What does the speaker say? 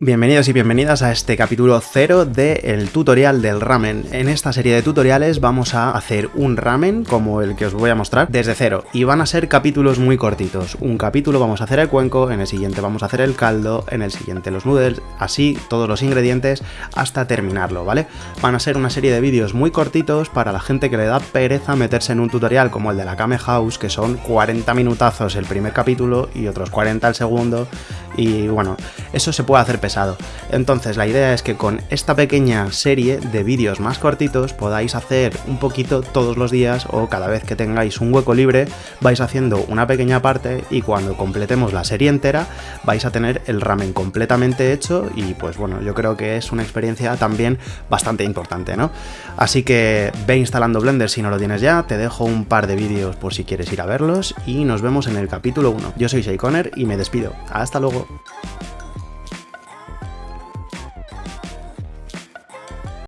Bienvenidos y bienvenidas a este capítulo 0 del tutorial del ramen. En esta serie de tutoriales vamos a hacer un ramen como el que os voy a mostrar desde cero y van a ser capítulos muy cortitos. Un capítulo vamos a hacer el cuenco, en el siguiente vamos a hacer el caldo, en el siguiente los noodles, así todos los ingredientes hasta terminarlo, ¿vale? Van a ser una serie de vídeos muy cortitos para la gente que le da pereza meterse en un tutorial como el de la Kame House, que son 40 minutazos el primer capítulo y otros 40 el segundo y bueno, eso se puede hacer pesado. Entonces la idea es que con esta pequeña serie de vídeos más cortitos podáis hacer un poquito todos los días o cada vez que tengáis un hueco libre vais haciendo una pequeña parte y cuando completemos la serie entera vais a tener el ramen completamente hecho y pues bueno, yo creo que es una experiencia también bastante importante, ¿no? Así que ve instalando Blender si no lo tienes ya, te dejo un par de vídeos por si quieres ir a verlos y nos vemos en el capítulo 1. Yo soy Shay y me despido. Hasta luego.